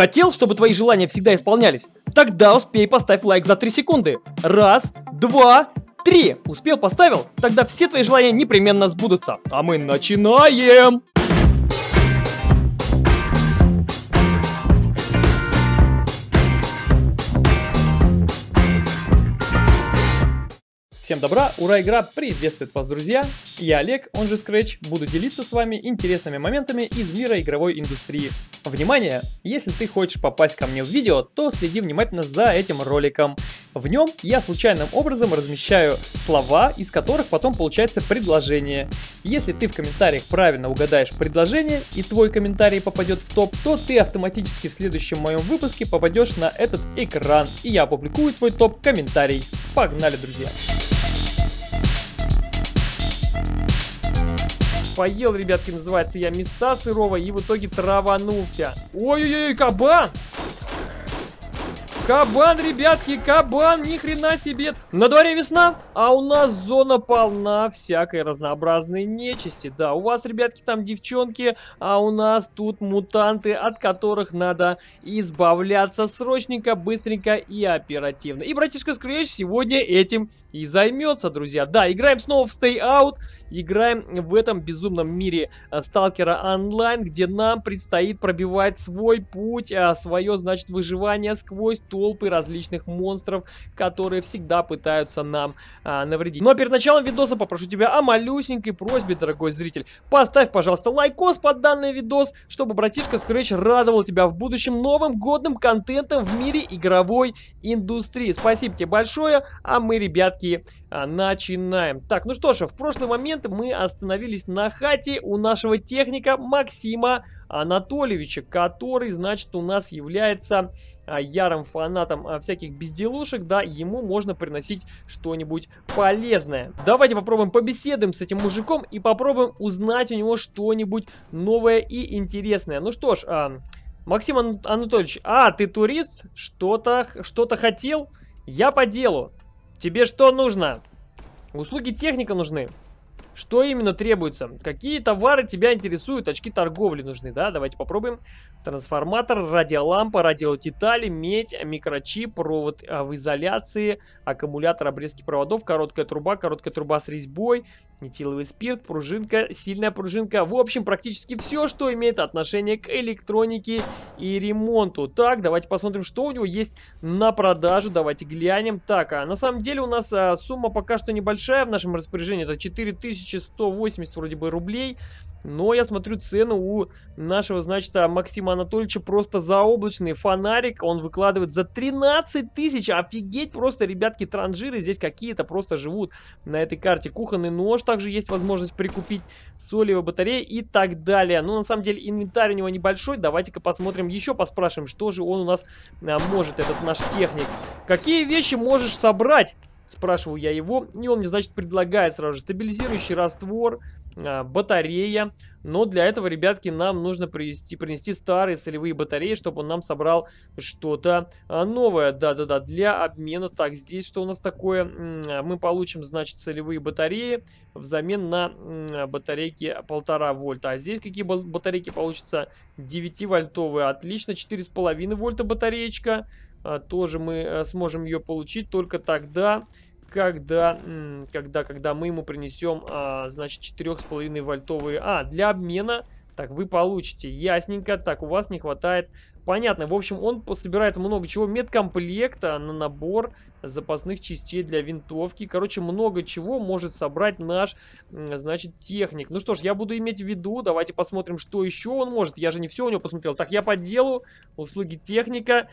Хотел, чтобы твои желания всегда исполнялись? Тогда успей поставь лайк за 3 секунды. Раз, два, три. Успел, поставил? Тогда все твои желания непременно сбудутся. А мы начинаем! Всем добра, ура, игра приветствует вас, друзья! Я Олег, он же Scratch, буду делиться с вами интересными моментами из мира игровой индустрии. Внимание! Если ты хочешь попасть ко мне в видео, то следи внимательно за этим роликом. В нем я случайным образом размещаю слова, из которых потом получается предложение. Если ты в комментариях правильно угадаешь предложение и твой комментарий попадет в топ, то ты автоматически в следующем моем выпуске попадешь на этот экран и я опубликую твой топ-комментарий. Погнали, друзья! Поел, ребятки, называется я мяса сырого и в итоге траванулся. Ой-ой-ой, кабан! Кабан, ребятки, кабан, ни хрена себе. На дворе весна, а у нас зона полна всякой разнообразной нечисти. Да, у вас, ребятки, там девчонки, а у нас тут мутанты, от которых надо избавляться срочненько, быстренько и оперативно. И братишка Scratch сегодня этим и займется, друзья. Да, играем снова в Stay Out, играем в этом безумном мире э, Сталкера онлайн, где нам предстоит пробивать свой путь, а свое, значит, выживание сквозь толпы различных монстров, которые всегда пытаются нам а, навредить. Но перед началом видоса попрошу тебя о малюсенькой просьбе, дорогой зритель. Поставь, пожалуйста, лайкос под данный видос, чтобы братишка Scratch радовал тебя в будущем новым годным контентом в мире игровой индустрии. Спасибо тебе большое, а мы, ребятки, а, начинаем. Так, ну что ж, в прошлый момент мы остановились на хате у нашего техника Максима Анатольевича, который, значит, у нас является а, ярым фанатом а, всяких безделушек, да, ему можно приносить что-нибудь полезное. Давайте попробуем побеседуем с этим мужиком и попробуем узнать у него что-нибудь новое и интересное. Ну что ж, а, Максим Ан Анатольевич, а, ты турист? Что-то что, -то, хотел? Я по делу. Тебе что нужно? Услуги техника нужны. Что именно требуется? Какие товары тебя интересуют? Очки торговли нужны, да? Давайте попробуем. Трансформатор, радиолампа, радиодетали, медь, микрочип, провод а, в изоляции, аккумулятор обрезки проводов, короткая труба, короткая труба с резьбой, этиловый спирт, пружинка, сильная пружинка. В общем, практически все, что имеет отношение к электронике и ремонту. Так, давайте посмотрим, что у него есть на продажу. Давайте глянем. Так, а на самом деле у нас а, сумма пока что небольшая в нашем распоряжении. Это 4180 вроде бы рублей. Но я смотрю цену у нашего, значит, а, Максима Анатольевича просто заоблачный. Фонарик он выкладывает за 13 тысяч. Офигеть просто, ребятки, транжиры здесь какие-то просто живут на этой карте. Кухонный нож также есть возможность прикупить, солевая батарея и так далее. Ну, на самом деле, инвентарь у него небольшой. Давайте-ка посмотрим еще, поспрашиваем, что же он у нас а, может, этот наш техник. Какие вещи можешь собрать? Спрашиваю я его, и он мне, значит, предлагает сразу же стабилизирующий раствор, а, батарея. Но для этого, ребятки, нам нужно принести, принести старые солевые батареи, чтобы он нам собрал что-то а, новое. Да-да-да, для обмена. Так, здесь что у нас такое? Мы получим, значит, солевые батареи взамен на батарейки полтора вольта. А здесь какие батарейки получатся? 9-вольтовые. Отлично, 4,5 вольта батареечка. А, тоже мы э, сможем ее получить только тогда, когда, когда, когда мы ему принесем, а, значит, 4,5 вольтовые. А, для обмена, так, вы получите, ясненько. Так, у вас не хватает Понятно. В общем, он собирает много чего. Медкомплекта на набор запасных частей для винтовки. Короче, много чего может собрать наш, значит, техник. Ну что ж, я буду иметь в виду. Давайте посмотрим, что еще он может. Я же не все у него посмотрел. Так, я по делу. Услуги техника.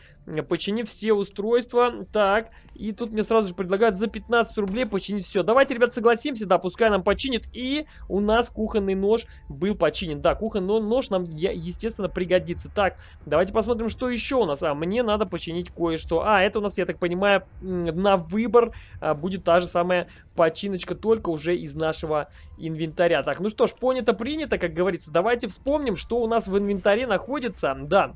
Починив все устройства. Так, и тут мне сразу же предлагают за 15 рублей починить все. Давайте, ребят, согласимся. Да, пускай нам починит. И у нас кухонный нож был починен. Да, кухонный нож нам, естественно, пригодится. Так, давайте посмотрим, что еще у нас. А, мне надо починить кое-что. А, это у нас, я так понимаю, на выбор а, будет та же самая починочка, только уже из нашего инвентаря. Так, ну что ж, понято, принято, как говорится. Давайте вспомним, что у нас в инвентаре находится. Да,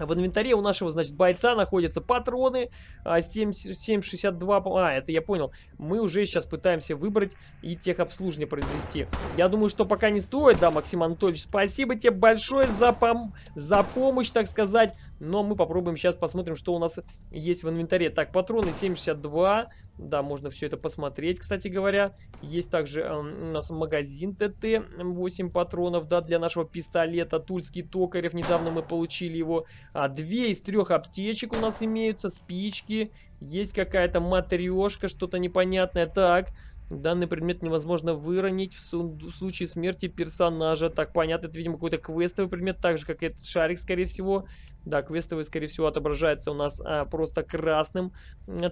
в инвентаре у нашего, значит, бойца находятся патроны 7,62. А, а, это я понял. Мы уже сейчас пытаемся выбрать и техобслуживание произвести. Я думаю, что пока не стоит, да, Максим Анатольевич. Спасибо тебе большое за, пом за помощь, так сказать. Но мы попробуем сейчас посмотрим, что у нас есть в инвентаре. Так, патроны 7,62. Да, можно все это посмотреть, кстати говоря. Есть также э, у нас магазин ТТ, 8 патронов, да, для нашего пистолета. Тульский Токарев, недавно мы получили его. А, две из трех аптечек у нас имеются, спички. Есть какая-то матрешка, что-то непонятное. Так, Данный предмет невозможно выронить в, в случае смерти персонажа. Так, понятно, это, видимо, какой-то квестовый предмет, так же, как и этот шарик, скорее всего. Да, квестовый, скорее всего, отображается у нас а, просто красным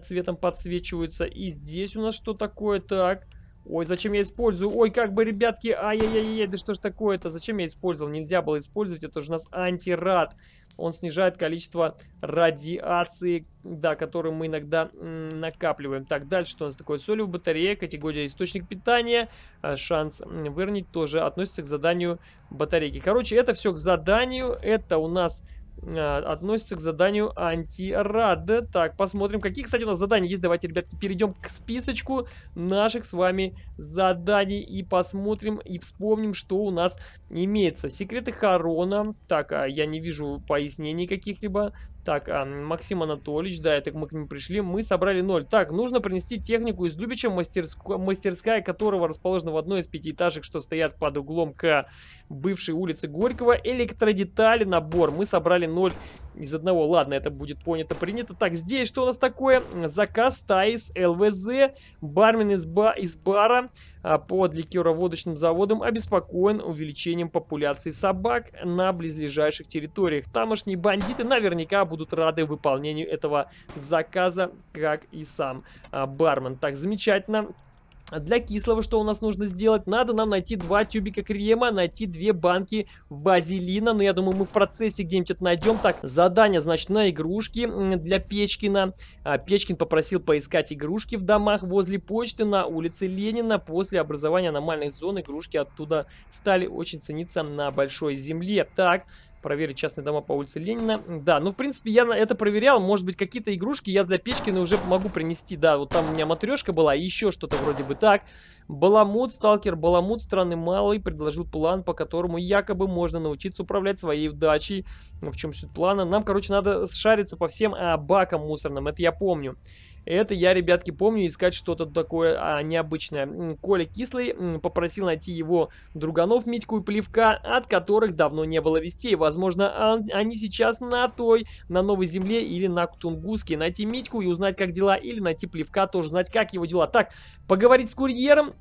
цветом подсвечивается. И здесь у нас что такое? Так... Ой, зачем я использую? Ой, как бы, ребятки, ай-яй-яй, да что ж такое-то? Зачем я использовал? Нельзя было использовать, это же у нас антирад. Он снижает количество радиации, да, которую мы иногда накапливаем. Так, дальше что у нас такое? Солевая батарея, категория источник питания. А, шанс выронить тоже относится к заданию батарейки. Короче, это все к заданию. Это у нас относится к заданию антирад. Так, посмотрим, какие, кстати, у нас задания есть. Давайте, ребятки, перейдем к списочку наших с вами заданий и посмотрим и вспомним, что у нас имеется. Секреты Харона. Так, а, я не вижу пояснений каких-либо. Так, а, Максим Анатольевич, да, это мы к нему пришли. Мы собрали ноль. Так, нужно принести технику из Любича, мастерск... мастерская которого расположена в одной из пятиэтажек, что стоят под углом к бывшей улице Горького. Электродетали, набор. Мы собрали ноль из одного. Ладно, это будет понято, принято. Так, здесь что у нас такое? Заказ Таис, ЛВЗ, бармен из, ба из бара под ликероводочным заводом обеспокоен увеличением популяции собак на близлежащих территориях. Тамошние бандиты наверняка будут рады выполнению этого заказа, как и сам а, бармен. Так, замечательно. Для кислого что у нас нужно сделать? Надо нам найти два тюбика крема, найти две банки базилина. Но я думаю, мы в процессе где-нибудь это найдем. Так, задание, значит, на игрушки для Печкина. А, Печкин попросил поискать игрушки в домах возле почты на улице Ленина. После образования аномальной зоны игрушки оттуда стали очень цениться на большой земле. Так, Проверить частные дома по улице Ленина. Да, ну, в принципе, я это проверял. Может быть, какие-то игрушки я для Печкина уже могу принести. Да, вот там у меня матрешка была и еще что-то вроде бы так. Баламут, сталкер Баламут, странный малый, предложил план, по которому якобы можно научиться управлять своей удачей. В чем суть плана? Нам, короче, надо шариться по всем а, бакам мусорным. Это я помню. Это я, ребятки, помню искать что-то такое а, необычное. Коля Кислый попросил найти его друганов Митьку и Плевка, от которых давно не было вестей. Возможно, а, они сейчас на той, на Новой Земле или на Тунгуске. Найти Митьку и узнать, как дела, или найти Плевка, тоже знать, как его дела. Так, поговорить с курьером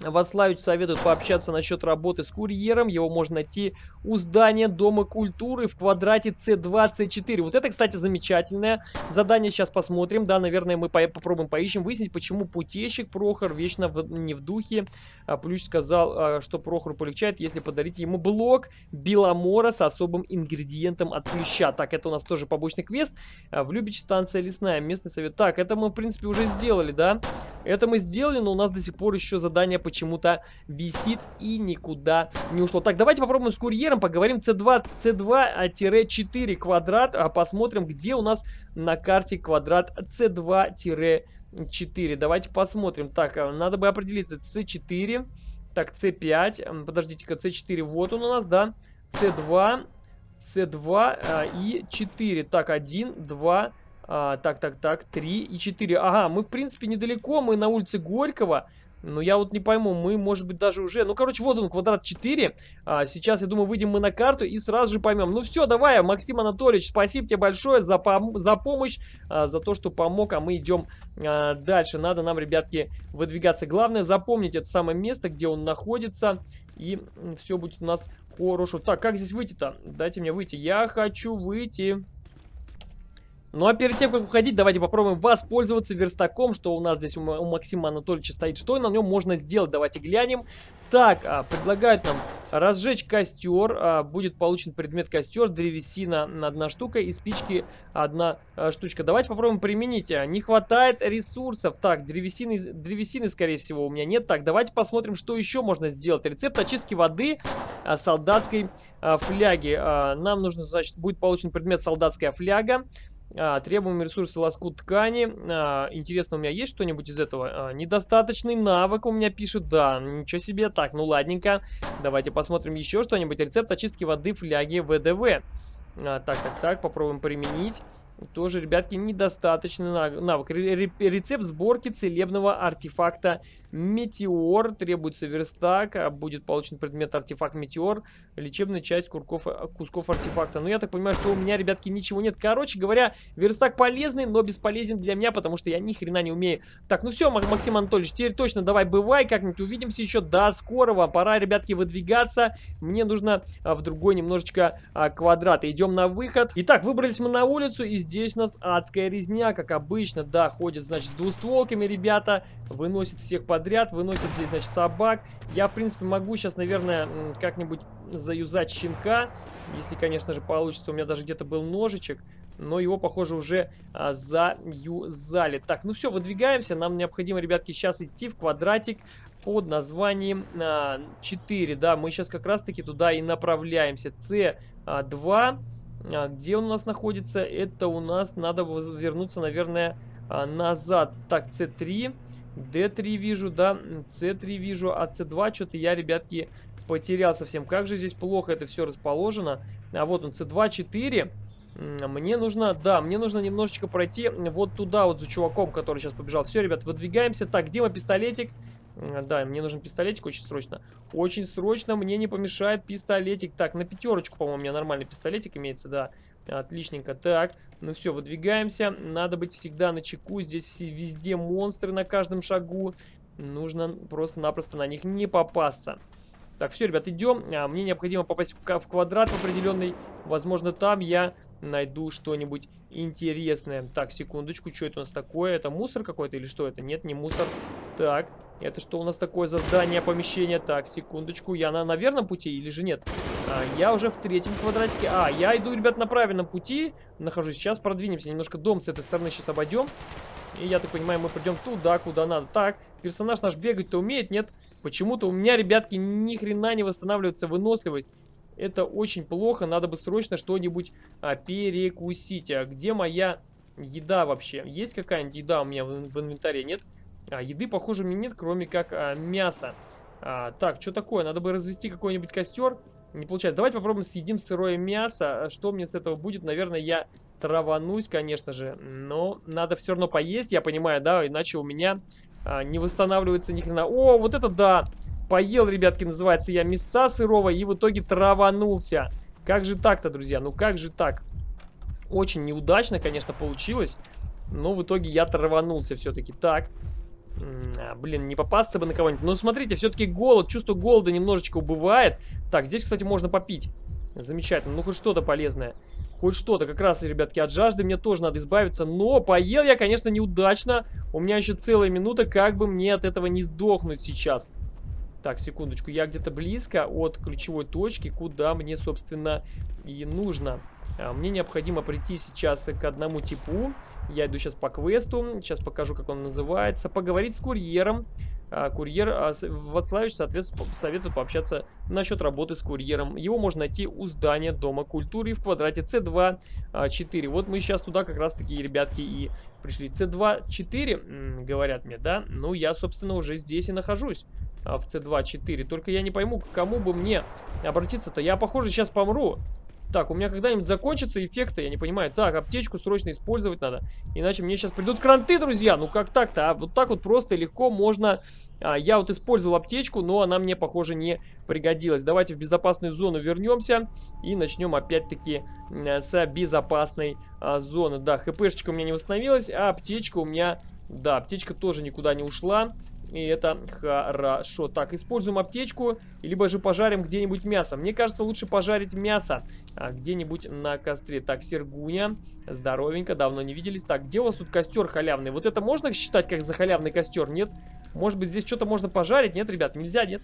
Вацлавич советует пообщаться насчет работы с курьером. Его можно найти у здания Дома культуры в квадрате C2, C4. Вот это, кстати, замечательное задание. Сейчас посмотрим. Да, наверное, мы по попробуем поищем, выяснить, почему путейщик Прохор вечно в не в духе. А, Плющ сказал, а, что Прохору полегчает, если подарить ему блок Беломора с особым ингредиентом от Плюща. Так, это у нас тоже побочный квест. А, в Любич станция лесная, местный совет. Так, это мы, в принципе, уже сделали, да? Это мы сделали, но у нас до сих пор еще задание почему-то висит и никуда не ушло. Так, давайте попробуем с курьером, поговорим C2, C2-4 квадрат, а посмотрим, где у нас на карте квадрат C2-4. Давайте посмотрим. Так, а, надо бы определиться. C4, так, C5, подождите-ка, C4, вот он у нас, да, C2, C2 а, и 4. Так, 1, 2, а, так, так, так, 3 и 4. Ага, мы, в принципе, недалеко, мы на улице Горького. Но я вот не пойму, мы, может быть, даже уже... Ну, короче, вот он, квадрат 4. А, сейчас, я думаю, выйдем мы на карту и сразу же поймем. Ну, все, давай, Максим Анатольевич, спасибо тебе большое за, пом за помощь, а, за то, что помог, а мы идем а, дальше. Надо нам, ребятки, выдвигаться. Главное, запомнить это самое место, где он находится, и все будет у нас хорошо. Так, как здесь выйти-то? Дайте мне выйти. Я хочу выйти... Ну а перед тем, как уходить, давайте попробуем воспользоваться верстаком, что у нас здесь у, Максима Анатольевича стоит. Что на нем можно сделать? Давайте глянем. Так, а, предлагают нам разжечь костер. А, будет получен предмет костер, древесина одна штука и спички одна а, штучка. Давайте попробуем применить. А, не хватает ресурсов. Так, древесины, древесины, скорее всего, у меня нет. Так, давайте посмотрим, что еще можно сделать. Рецепт очистки воды солдатской фляги. Нам нужно, значит, будет получен предмет солдатская фляга. А, требуемые ресурсы лоскут ткани. А, интересно, у меня есть что-нибудь из этого? А, недостаточный навык у меня пишет. Да, ничего себе. Так, ну ладненько. Давайте посмотрим еще что-нибудь. Рецепт очистки воды фляги ВДВ. А, так, так, так, попробуем применить. Тоже, ребятки, недостаточный навык. Рецепт сборки целебного артефакта Метеор. Требуется верстак. А будет получен предмет артефакт Метеор. Лечебная часть курков, кусков артефакта. Ну, я так понимаю, что у меня, ребятки, ничего нет. Короче говоря, верстак полезный, но бесполезен для меня, потому что я ни хрена не умею. Так, ну все, Максим Анатольевич, теперь точно давай бывай. Как-нибудь увидимся еще. До скорого. Пора, ребятки, выдвигаться. Мне нужно а, в другой немножечко а, квадрат. Идем на выход. Итак, выбрались мы на улицу и здесь у нас адская резня, как обычно, да, ходит, значит, с двустволками ребята, выносит всех подряд, выносит здесь, значит, собак. Я, в принципе, могу сейчас, наверное, как-нибудь заюзать щенка, если, конечно же, получится. У меня даже где-то был ножичек, но его, похоже, уже а, заюзали. Так, ну все, выдвигаемся. Нам необходимо, ребятки, сейчас идти в квадратик под названием а, 4. Да, мы сейчас как раз-таки туда и направляемся. С2 а, где он у нас находится? Это у нас надо вернуться, наверное, а, назад. Так, C3, D3 вижу, да, C3 вижу, а C2 что-то я, ребятки, потерял совсем. Как же здесь плохо это все расположено. А вот он, C2, 4. Мне нужно, да, мне нужно немножечко пройти вот туда вот за чуваком, который сейчас побежал. Все, ребят, выдвигаемся. Так, где мой пистолетик? Да, мне нужен пистолетик очень срочно. Очень срочно мне не помешает пистолетик. Так, на пятерочку, по-моему, у меня нормальный пистолетик имеется, да. Отличненько. Так, ну все, выдвигаемся. Надо быть всегда на чеку. Здесь все, везде монстры на каждом шагу. Нужно просто-напросто на них не попасться. Так, все, ребят, идем. А, мне необходимо попасть в, в квадрат определенный. Возможно, там я найду что-нибудь интересное. Так, секундочку, что это у нас такое? Это мусор какой-то или что это? Нет, не мусор. Так, это что у нас такое за здание, помещение? Так, секундочку, я на, на верном пути или же нет? А, я уже в третьем квадратике. А, я иду, ребят, на правильном пути. Нахожусь. Сейчас продвинемся. Немножко дом с этой стороны сейчас обойдем. И я так понимаю, мы придем туда, куда надо. Так, персонаж наш бегать-то умеет, нет? Почему-то у меня, ребятки, ни хрена не восстанавливается выносливость. Это очень плохо. Надо бы срочно что-нибудь а, перекусить. А где моя еда вообще? Есть какая-нибудь еда у меня в, в инвентаре? Нет? А, еды, похоже, мне нет, кроме как а, мяса. А, так, что такое? Надо бы развести какой-нибудь костер. Не получается. Давайте попробуем съедим сырое мясо. А что мне с этого будет? Наверное, я траванусь, конечно же. Но надо все равно поесть, я понимаю, да? Иначе у меня а, не восстанавливается ни хрена. О, вот это да! Поел, ребятки, называется я мяса сырого и в итоге траванулся. Как же так-то, друзья? Ну как же так? Очень неудачно, конечно, получилось. Но в итоге я траванулся все-таки. Так. А, блин, не попасться бы на кого-нибудь. Но смотрите, все-таки голод, чувство голода немножечко убывает. Так, здесь, кстати, можно попить. Замечательно. Ну, хоть что-то полезное. Хоть что-то. Как раз, ребятки, от жажды мне тоже надо избавиться. Но поел я, конечно, неудачно. У меня еще целая минута, как бы мне от этого не сдохнуть сейчас. Так, секундочку. Я где-то близко от ключевой точки, куда мне, собственно, и нужно. А, мне необходимо прийти сейчас к одному типу. Я иду сейчас по квесту. Сейчас покажу, как он называется. Поговорить с курьером. А, курьер а, Вацлавич, соответственно, советует пообщаться насчет работы с курьером. Его можно найти у здания Дома культуры в квадрате C2 4. Вот мы сейчас туда как раз таки, ребятки, и пришли. C2 4, говорят мне, да? Ну, я, собственно, уже здесь и нахожусь в C2 4. Только я не пойму, к кому бы мне обратиться-то. Я, похоже, сейчас помру. Так, у меня когда-нибудь закончатся эффекты, я не понимаю. Так, аптечку срочно использовать надо. Иначе мне сейчас придут кранты, друзья. Ну как так-то? А вот так вот просто и легко можно... А, я вот использовал аптечку, но она мне, похоже, не пригодилась. Давайте в безопасную зону вернемся. И начнем опять-таки с безопасной а, зоны. Да, хпшечка у меня не восстановилась, а аптечка у меня... Да, аптечка тоже никуда не ушла. И это хорошо. Так, используем аптечку, либо же пожарим где-нибудь мясо. Мне кажется, лучше пожарить мясо а, где-нибудь на костре. Так, Сергуня, здоровенько, давно не виделись. Так, где у вас тут костер халявный? Вот это можно считать как за халявный костер? Нет? Может быть, здесь что-то можно пожарить? Нет, ребят, нельзя, нет?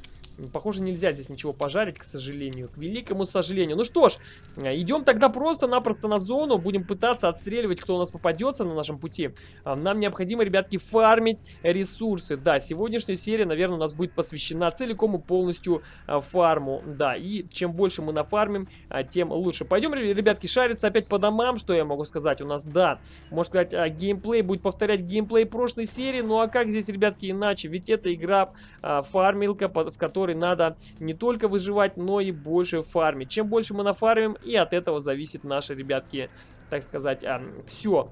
Похоже, нельзя здесь ничего пожарить, к сожалению. К великому сожалению. Ну что ж, идем тогда просто-напросто на зону. Будем пытаться отстреливать, кто у нас попадется на нашем пути. А, нам необходимо, ребятки, фармить ресурсы. Да, сегодняшняя серия, наверное, у нас будет посвящена целиком и полностью а, фарму. Да, и чем больше мы нафармим, а, тем лучше. Пойдем, ребятки, шариться опять по домам, что я могу сказать. У нас, да, можно сказать, геймплей будет повторять геймплей прошлой серии. Ну а как здесь, ребятки, иначе? ведь это игра а, фармилка, в которой надо не только выживать, но и больше фармить. Чем больше мы нафармим, и от этого зависит наши, ребятки, так сказать, а, все.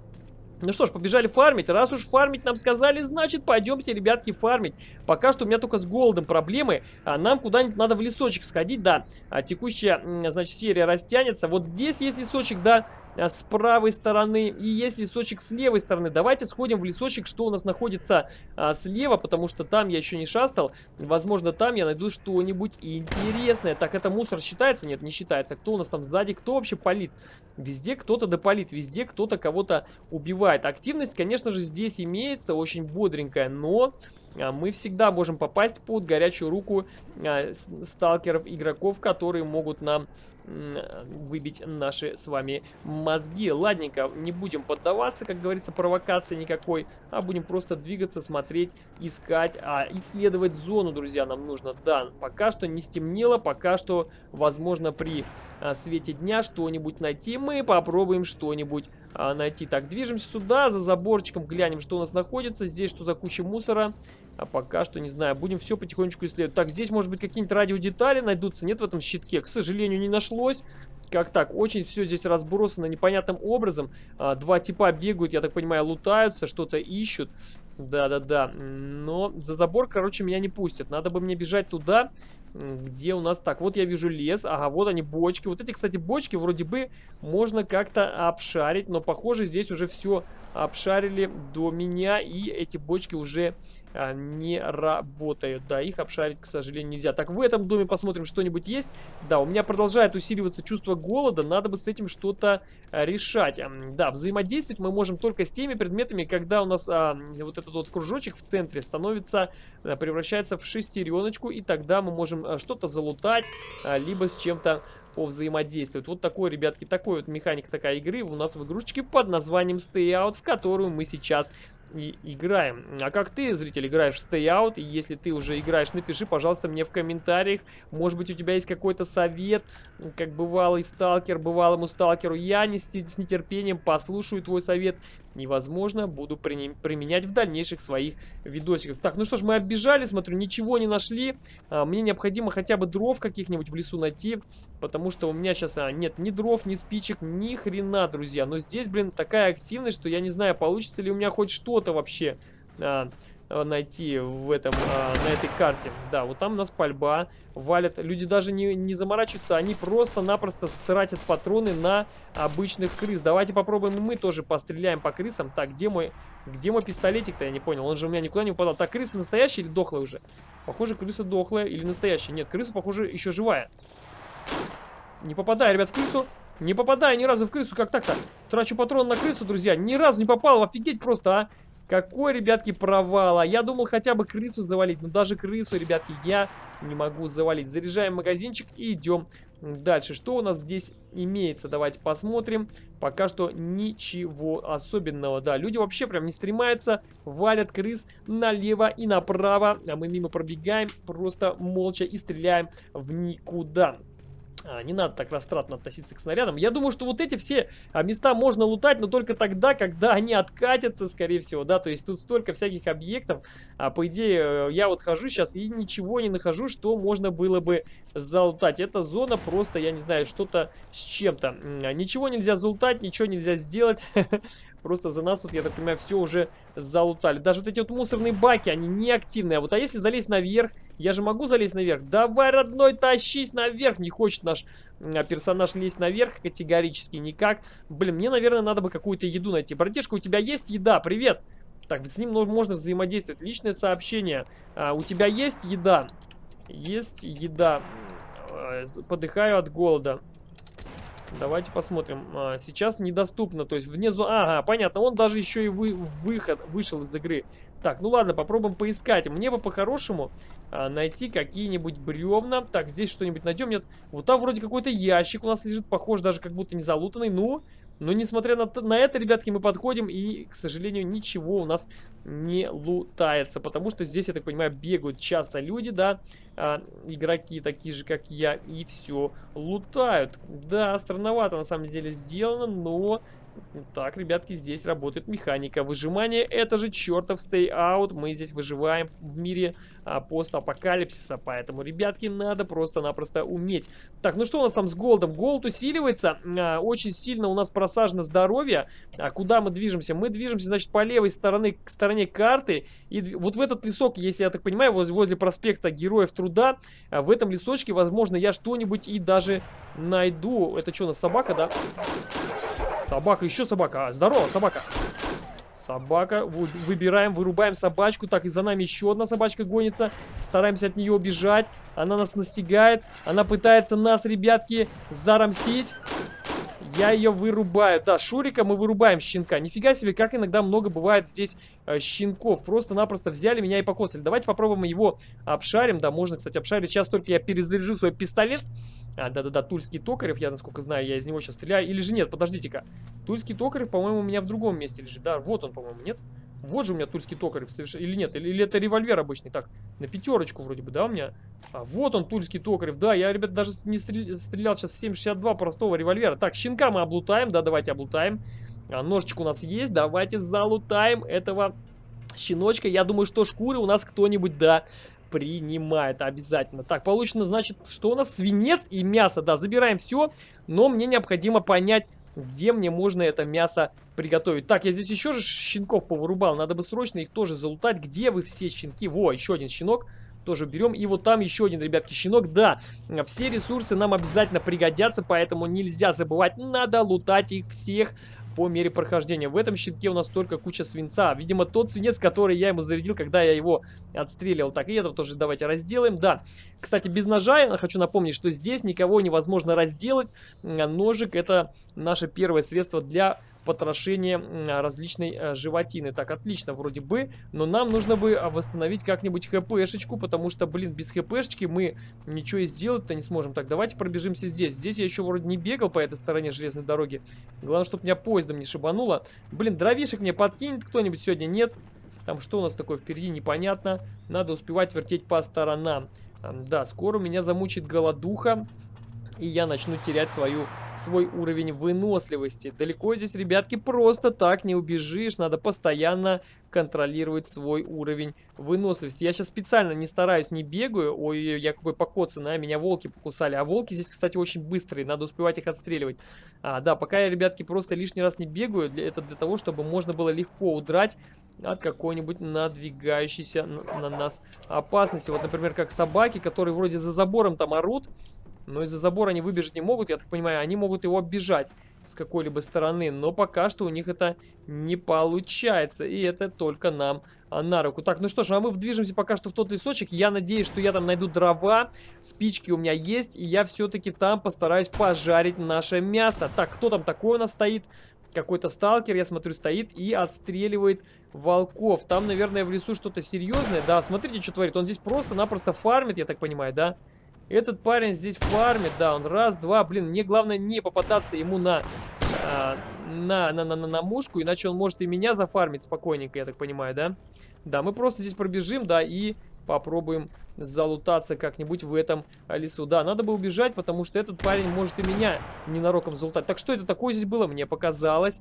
Ну что ж, побежали фармить. Раз уж фармить нам сказали, значит пойдемте, ребятки, фармить. Пока что у меня только с голодом проблемы. А нам куда-нибудь надо в лесочек сходить, да. А, текущая, значит, серия растянется. Вот здесь есть лесочек, да. А, с правой стороны и есть лесочек с левой стороны. Давайте сходим в лесочек, что у нас находится а, слева, потому что там я еще не шастал. Возможно, там я найду что-нибудь интересное. Так, это мусор считается? Нет, не считается. Кто у нас там сзади? Кто вообще палит? Везде кто-то допалит, везде кто-то кого-то убивает. Активность, конечно же, здесь имеется, очень бодренькая, но а, мы всегда можем попасть под горячую руку сталкеров, игроков, которые могут нам выбить наши с вами мозги. Ладненько, не будем поддаваться, как говорится, провокации никакой, а будем просто двигаться, смотреть, искать, а исследовать зону, друзья, нам нужно. Да, пока что не стемнело, пока что, возможно, при а, свете дня что-нибудь найти. Мы попробуем что-нибудь а, найти. Так, движемся сюда, за заборчиком, глянем, что у нас находится. Здесь что за куча мусора. А пока что, не знаю, будем все потихонечку исследовать. Так, здесь, может быть, какие-нибудь радиодетали найдутся? Нет в этом щитке? К сожалению, не нашлось. Как так? Очень все здесь разбросано непонятным образом. А, два типа бегают, я так понимаю, лутаются, что-то ищут. Да-да-да. Но за забор, короче, меня не пустят. Надо бы мне бежать туда, где у нас... Так, вот я вижу лес. Ага, вот они, бочки. Вот эти, кстати, бочки вроде бы можно как-то обшарить. Но, похоже, здесь уже все обшарили до меня. И эти бочки уже не работают. Да, их обшарить, к сожалению, нельзя. Так, в этом доме посмотрим, что-нибудь есть. Да, у меня продолжает усиливаться чувство голода. Надо бы с этим что-то а, решать. Да, взаимодействовать мы можем только с теми предметами, когда у нас а, вот этот вот кружочек в центре становится, а, превращается в шестереночку. И тогда мы можем а, что-то залутать, а, либо с чем-то повзаимодействовать. Вот такой, ребятки, такой вот механика такая игры у нас в игрушечке под названием Stay Out, в которую мы сейчас и играем. А как ты, зритель, играешь в Stay Out? Если ты уже играешь, напиши, пожалуйста, мне в комментариях. Может быть, у тебя есть какой-то совет, как бывалый сталкер, бывалому сталкеру. Я не с, с нетерпением послушаю твой совет. Невозможно, буду применять в дальнейших своих видосиках. Так, ну что ж, мы оббежали, смотрю, ничего не нашли. А, мне необходимо хотя бы дров каких-нибудь в лесу найти, потому что у меня сейчас а, нет ни дров, ни спичек, ни хрена, друзья. Но здесь, блин, такая активность, что я не знаю, получится ли у меня хоть что что-то вообще а, найти в этом, а, на этой карте. Да, вот там у нас пальба валят. Люди даже не, не заморачиваются, они просто-напросто тратят патроны на обычных крыс. Давайте попробуем мы тоже постреляем по крысам. Так, где мой, где мой пистолетик-то, я не понял. Он же у меня никуда не упадал. Так, крыса настоящая или дохлая уже? Похоже, крыса дохлая или настоящая. Нет, крыса, похоже, еще живая. Не попадаю, ребят, в крысу. Не попадаю ни разу в крысу, как так-то? Трачу патрон на крысу, друзья. Ни разу не попал, офигеть просто, а. Какой, ребятки, провал. А я думал хотя бы крысу завалить. Но даже крысу, ребятки, я не могу завалить. Заряжаем магазинчик и идем дальше. Что у нас здесь имеется? Давайте посмотрим. Пока что ничего особенного. Да, люди вообще прям не стремаются. Валят крыс налево и направо. А мы мимо пробегаем. Просто молча и стреляем в никуда. А, не надо так растратно относиться к снарядам. Я думаю, что вот эти все а, места можно лутать, но только тогда, когда они откатятся, скорее всего, да, то есть тут столько всяких объектов. А по идее, э, я вот хожу сейчас и ничего не нахожу, что можно было бы залутать. Эта зона просто, я не знаю, что-то с чем-то. Ничего нельзя залутать, ничего нельзя сделать. Просто за нас тут, я так понимаю, все уже залутали. Даже вот эти вот мусорные баки, они не активные. А вот а если залезть наверх, я же могу залезть наверх? Давай, родной, тащись наверх. Не хочет наш а, персонаж лезть наверх категорически никак. Блин, мне, наверное, надо бы какую-то еду найти. Братишка, у тебя есть еда? Привет. Так, с ним можно взаимодействовать. Личное сообщение. А, у тебя есть еда? Есть еда. А, подыхаю от голода. Давайте посмотрим. А, сейчас недоступно, то есть внизу... Ага, понятно, он даже еще и вы... выход вышел из игры. Так, ну ладно, попробуем поискать. Мне бы по-хорошему а, найти какие-нибудь бревна. Так, здесь что-нибудь найдем. Нет, вот там вроде какой-то ящик у нас лежит, похож даже как будто не залутанный. Ну, но несмотря на, на это, ребятки, мы подходим и, к сожалению, ничего у нас не лутается. Потому что здесь, я так понимаю, бегают часто люди, да, а, игроки такие же, как я, и все лутают. Да, странновато на самом деле сделано, но Так, ребятки, здесь работает механика выжимания. Это же чертов out. Мы здесь выживаем в мире а, постапокалипсиса. Поэтому, ребятки, надо просто-напросто уметь. Так, ну что у нас там с голдом? Голд усиливается. А, очень сильно у нас просажено здоровье. А куда мы движемся? Мы движемся, значит, по левой стороне, к стороне карты. И вот в этот лесок, если я так понимаю, возле, возле проспекта Героев Труда, а, в этом лесочке, возможно, я что-нибудь и даже найду. Это что, у нас собака, да? Собака, еще собака. А, здорово, собака. Собака. Выбираем, вырубаем собачку. Так, и за нами еще одна собачка гонится. Стараемся от нее убежать. Она нас настигает. Она пытается нас, ребятки, зарамсить. Я ее вырубаю. Да, Шурика мы вырубаем щенка. Нифига себе, как иногда много бывает здесь э, щенков. Просто-напросто взяли меня и покосили. Давайте попробуем его обшарим. Да, можно, кстати, обшарить. Сейчас только я перезаряжу свой пистолет. А, да-да-да, Тульский Токарев, я, насколько знаю, я из него сейчас стреляю. Или же нет, подождите-ка. Тульский Токарев, по-моему, у меня в другом месте лежит. Да, вот он, по-моему, нет? Вот же у меня Тульский Токарев совершенно... Или нет? Или, или это револьвер обычный? Так, на пятерочку вроде бы, да, у меня? А, вот он, Тульский Токарев. Да, я, ребят, даже не стрелял, стрелял сейчас 7,62 простого револьвера. Так, щенка мы облутаем. Да, давайте облутаем. А, ножичек у нас есть. Давайте залутаем этого щеночка. Я думаю, что шкуры у нас кто-нибудь, да, принимает обязательно. Так, получено, значит, что у нас? Свинец и мясо. Да, забираем все, но мне необходимо понять, где мне можно это мясо приготовить. Так, я здесь еще же щенков повырубал. Надо бы срочно их тоже залутать. Где вы все щенки? Во, еще один щенок тоже берем. И вот там еще один, ребятки, щенок. Да, все ресурсы нам обязательно пригодятся, поэтому нельзя забывать. Надо лутать их всех по мере прохождения. В этом щитке у нас только куча свинца. Видимо, тот свинец, который я ему зарядил, когда я его отстреливал. Так, и этого тоже давайте разделаем. Да, кстати, без ножа я хочу напомнить, что здесь никого невозможно разделать. Ножик это наше первое средство для потрошение различной э, животины. Так, отлично, вроде бы. Но нам нужно бы а, восстановить как-нибудь хпшечку, потому что, блин, без хпшечки мы ничего и сделать-то не сможем. Так, давайте пробежимся здесь. Здесь я еще вроде не бегал по этой стороне железной дороги. Главное, чтобы меня поездом не шибануло. Блин, дровишек мне подкинет кто-нибудь сегодня? Нет. Там что у нас такое впереди, непонятно. Надо успевать вертеть по сторонам. Да, скоро меня замучит голодуха и я начну терять свою, свой уровень выносливости. Далеко здесь, ребятки, просто так не убежишь, надо постоянно контролировать свой уровень выносливости. Я сейчас специально не стараюсь, не бегаю, ой, я какой покоцанный, а меня волки покусали. А волки здесь, кстати, очень быстрые, надо успевать их отстреливать. А, да, пока я, ребятки, просто лишний раз не бегаю, для, это для того, чтобы можно было легко удрать от какой-нибудь надвигающейся на, на нас опасности. Вот, например, как собаки, которые вроде за забором там орут, но из-за забора они выбежать не могут, я так понимаю, они могут его оббежать с какой-либо стороны. Но пока что у них это не получается. И это только нам на руку. Так, ну что ж, а мы движемся пока что в тот лесочек. Я надеюсь, что я там найду дрова. Спички у меня есть. И я все-таки там постараюсь пожарить наше мясо. Так, кто там такой у нас стоит? Какой-то сталкер, я смотрю, стоит и отстреливает волков. Там, наверное, в лесу что-то серьезное. Да, смотрите, что творит. Он здесь просто-напросто фармит, я так понимаю, да? Этот парень здесь фармит, да, он раз, два, блин, мне главное не попадаться ему на, а, на, на, на, на, на мушку, иначе он может и меня зафармить спокойненько, я так понимаю, да? Да, мы просто здесь пробежим, да, и попробуем залутаться как-нибудь в этом лесу. Да, надо бы убежать, потому что этот парень может и меня ненароком залутать. Так что это такое здесь было? Мне показалось.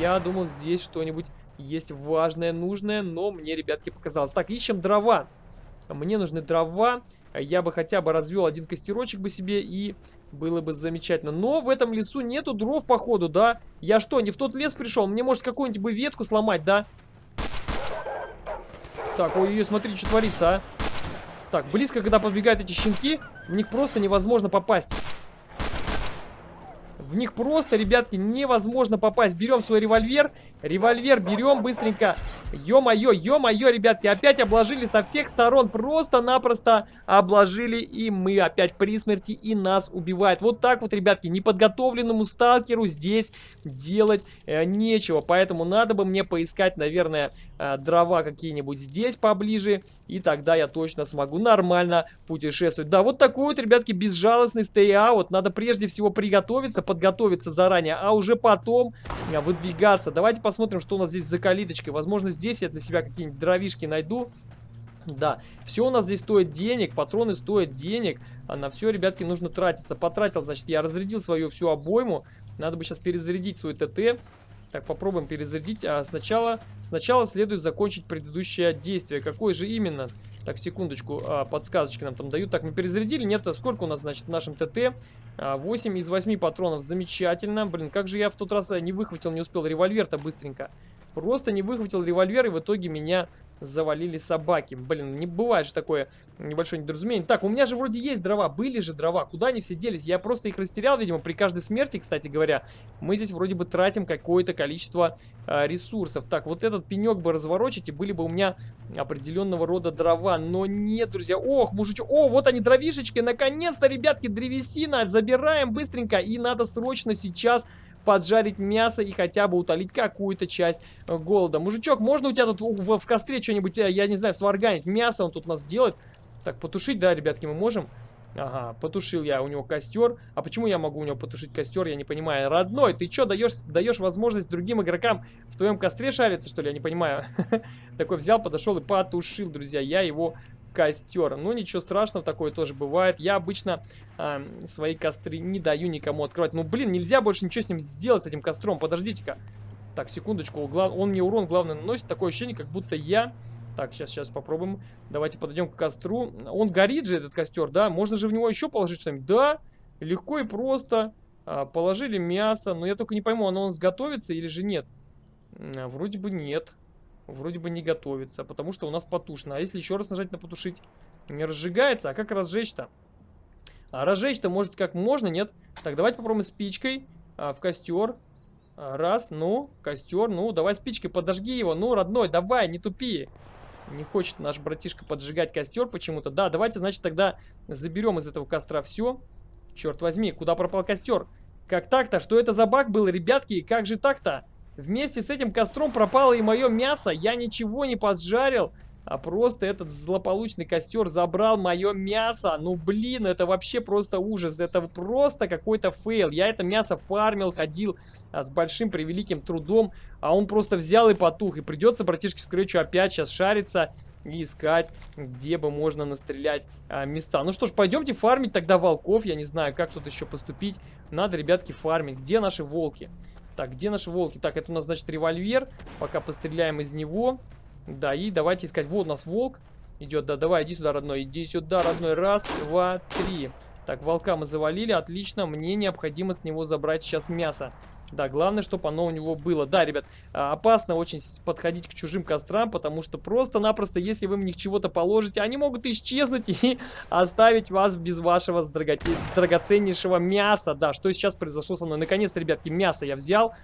Я думал, здесь что-нибудь есть важное, нужное, но мне, ребятки, показалось. Так, ищем дрова. Мне нужны дрова. Я бы хотя бы развел один костерочек бы себе и было бы замечательно. Но в этом лесу нету дров, походу, да? Я что, не в тот лес пришел? Мне может какую-нибудь бы ветку сломать, да? Так, ой-ой, смотри, что творится, а. Так, близко, когда подбегают эти щенки, в них просто невозможно попасть. В них просто, ребятки, невозможно попасть. Берем свой револьвер. Револьвер берем быстренько. Ё-моё, ё-моё, ребятки, опять обложили со всех сторон. Просто-напросто обложили. И мы опять при смерти и нас убивают. Вот так вот, ребятки, неподготовленному сталкеру здесь делать э, нечего. Поэтому надо бы мне поискать, наверное, э, дрова какие-нибудь здесь поближе. И тогда я точно смогу нормально путешествовать. Да, вот такой вот, ребятки, безжалостный стей-аут. Надо прежде всего приготовиться, под подготовиться заранее, а уже потом а, выдвигаться. Давайте посмотрим, что у нас здесь за калиточкой. Возможно, здесь я для себя какие-нибудь дровишки найду. Да, все у нас здесь стоит денег, патроны стоят денег, а на все, ребятки, нужно тратиться. Потратил, значит, я разрядил свою всю обойму, надо бы сейчас перезарядить свой ТТ. Так, попробуем перезарядить. А сначала, сначала следует закончить предыдущее действие. Какое же именно? Так, секундочку, а, подсказочки нам там дают. Так, мы перезарядили. Нет, а сколько у нас, значит, в нашем ТТ? 8 а, из 8 патронов. Замечательно. Блин, как же я в тот раз э, не выхватил, не успел револьвер-то быстренько. Просто не выхватил револьвер, и в итоге меня завалили собаки. Блин, не бывает же такое небольшое недоразумение. Так, у меня же вроде есть дрова, были же дрова. Куда они все делись? Я просто их растерял, видимо, при каждой смерти, кстати говоря. Мы здесь вроде бы тратим какое-то количество э, ресурсов. Так, вот этот пенек бы разворочить, и были бы у меня определенного рода дрова. Но нет, друзья. Ох, мужичок. О, вот они, дровишечки. Наконец-то, ребятки, древесина. Забираем быстренько. И надо срочно сейчас поджарить мясо и хотя бы утолить какую-то часть э, голода. Мужичок, можно у тебя тут в, в костре что-нибудь, э, я не знаю, сварганить? Мясо он тут нас делает. Так, потушить, да, ребятки, мы можем? Ага, потушил я у него костер. А почему я могу у него потушить костер, я не понимаю. Родной, ты что, даешь, даешь возможность другим игрокам в твоем костре шариться, что ли? Я не понимаю. Такой взял, подошел и потушил, друзья. Я его костер. Ну, ничего страшного, такое тоже бывает. Я обычно э, свои костры не даю никому открывать. Ну, блин, нельзя больше ничего с ним сделать, с этим костром. Подождите-ка. Так, секундочку. Он мне урон, главное, наносит. Такое ощущение, как будто я... Так, сейчас, сейчас попробуем. Давайте подойдем к костру. Он горит же, этот костер, да? Можно же в него еще положить что-нибудь? Да, легко и просто. А, положили мясо. Но я только не пойму, оно он сготовится или же нет. А, вроде бы нет вроде бы не готовится, потому что у нас потушно. А если еще раз нажать на потушить, не разжигается. А как разжечь-то? А разжечь-то может как можно, нет? Так, давайте попробуем спичкой а, в костер. А, раз, ну, костер, ну, давай спичкой подожги его. Ну, родной, давай, не тупи. Не хочет наш братишка поджигать костер почему-то. Да, давайте, значит, тогда заберем из этого костра все. Черт возьми, куда пропал костер? Как так-то? Что это за баг был, ребятки? Как же так-то? Вместе с этим костром пропало и мое мясо. Я ничего не поджарил. А просто этот злополучный костер забрал мое мясо. Ну, блин, это вообще просто ужас. Это просто какой-то фейл. Я это мясо фармил, ходил а, с большим превеликим трудом. А он просто взял и потух. И придется, братишке Скретчу, опять сейчас шариться и искать, где бы можно настрелять а, места. Ну что ж, пойдемте фармить тогда волков. Я не знаю, как тут еще поступить. Надо, ребятки, фармить. Где наши волки? Так, где наши волки? Так, это у нас, значит, револьвер. Пока постреляем из него. Да, и давайте искать. Вот у нас волк идет. Да, давай, иди сюда, родной. Иди сюда, родной. Раз, два, три. Так, волка мы завалили. Отлично. Мне необходимо с него забрать сейчас мясо. Да, главное, чтобы оно у него было. Да, ребят, а, опасно очень подходить к чужим кострам, потому что просто-напросто, если вы в них чего-то положите, они могут исчезнуть и оставить вас без вашего драгоценнейшего мяса. Да, что сейчас произошло со мной. Наконец-то, ребятки, мясо я взял.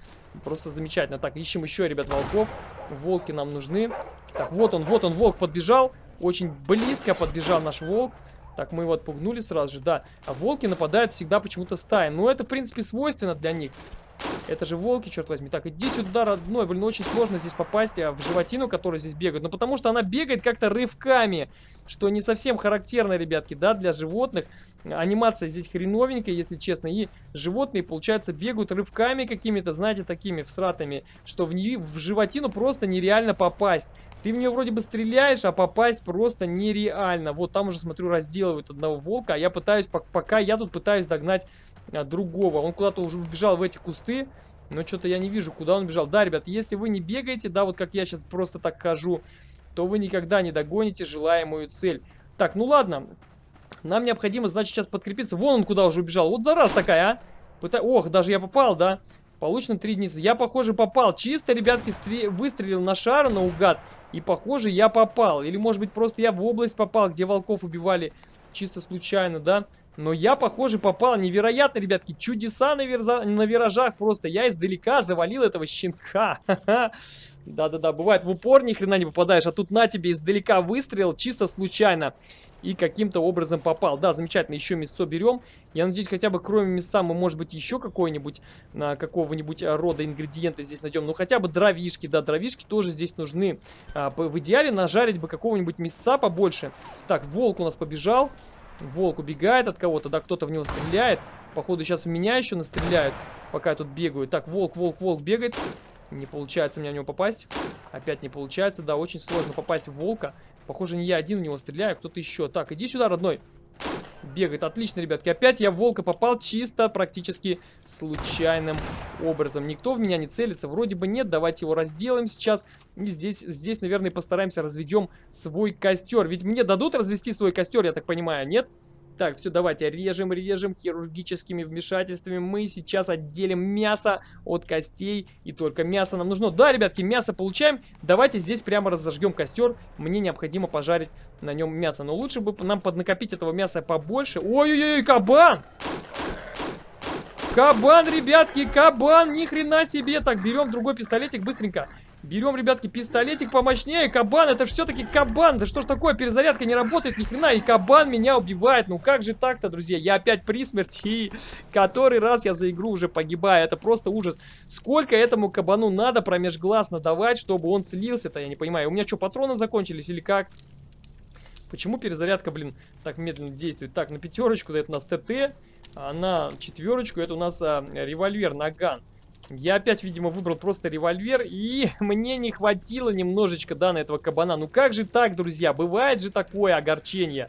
Просто замечательно. Так, ищем еще, ребят, волков. Волки нам нужны. Так, вот он, вот он, волк подбежал. Очень близко подбежал наш волк. Так, мы его отпугнули сразу же, да. А волки нападают всегда почему-то стаи. Ну, это, в принципе, свойственно для них. Это же волки, черт возьми. Так, иди сюда, родной. Блин, очень сложно здесь попасть а, в животину, которая здесь бегает. Ну, потому что она бегает как-то рывками. Что не совсем характерно, ребятки, да, для животных. Анимация здесь хреновенькая, если честно. И животные, получается, бегают рывками какими-то, знаете, такими всратами. Что в, нее, в животину просто нереально попасть. Ты в нее вроде бы стреляешь, а попасть просто нереально. Вот там уже, смотрю, разделывают одного волка. А я пытаюсь, пока я тут пытаюсь догнать другого. Он куда-то уже убежал в эти кусты. Но что-то я не вижу, куда он бежал. Да, ребят, если вы не бегаете, да, вот как я сейчас просто так хожу, то вы никогда не догоните желаемую цель. Так, ну ладно. Нам необходимо, значит, сейчас подкрепиться. Вон он куда уже убежал. Вот зараз такая, а. Пыта... Ох, даже я попал, да. Получено 3 единицы. Я, похоже, попал. Чисто, ребятки, стр... выстрелил на шар наугад. И, похоже, я попал. Или, может быть, просто я в область попал, где волков убивали чисто случайно, да. Но я, похоже, попал. Невероятно, ребятки. Чудеса на, верза... на виражах просто. Я издалека завалил этого щенка. Да-да-да, бывает в упор ни хрена не попадаешь, а тут на тебе издалека выстрел, чисто случайно. И каким-то образом попал. Да, замечательно, еще мясо берем. Я надеюсь, хотя бы кроме мяса мы, может быть, еще какой-нибудь, а, какого-нибудь а, рода ингредиенты здесь найдем. Ну, хотя бы дровишки, да, дровишки тоже здесь нужны. А, в идеале нажарить бы какого-нибудь мясца побольше. Так, волк у нас побежал. Волк убегает от кого-то, да, кто-то в него стреляет. Походу, сейчас в меня еще настреляют, пока я тут бегаю. Так, волк, волк, волк бегает. Не получается мне в него попасть. Опять не получается, да, очень сложно попасть в волка. Похоже, не я один в него стреляю, кто-то еще. Так, иди сюда, родной. бегает. Отлично, ребятки. Опять я в волка попал чисто практически случайным образом. Никто в меня не целится. Вроде бы нет. Давайте его разделаем сейчас. И здесь, здесь наверное, постараемся разведем свой костер. Ведь мне дадут развести свой костер, я так понимаю, нет? Нет. Так, все, давайте режем, режем хирургическими вмешательствами. Мы сейчас отделим мясо от костей. И только мясо нам нужно. Да, ребятки, мясо получаем. Давайте здесь прямо разожгем костер. Мне необходимо пожарить на нем мясо. Но лучше бы нам поднакопить этого мяса побольше. Ой-ой-ой, кабан! Кабан, ребятки, кабан, ни хрена себе. Так, берем другой пистолетик быстренько. Берем, ребятки, пистолетик помощнее. Кабан, это все-таки кабан. Да что ж такое, перезарядка не работает ни хрена. И кабан меня убивает. Ну как же так-то, друзья? Я опять при смерти. И который раз я за игру уже погибаю. Это просто ужас. Сколько этому кабану надо промеж глаз надавать, чтобы он слился-то? Я не понимаю. У меня что, патроны закончились или как? Почему перезарядка, блин, так медленно действует? Так, на пятерочку это у нас ТТ, а на четверочку это у нас а, револьвер, наган. Я опять, видимо, выбрал просто револьвер, и мне не хватило немножечко, да, на этого кабана. Ну как же так, друзья? Бывает же такое огорчение.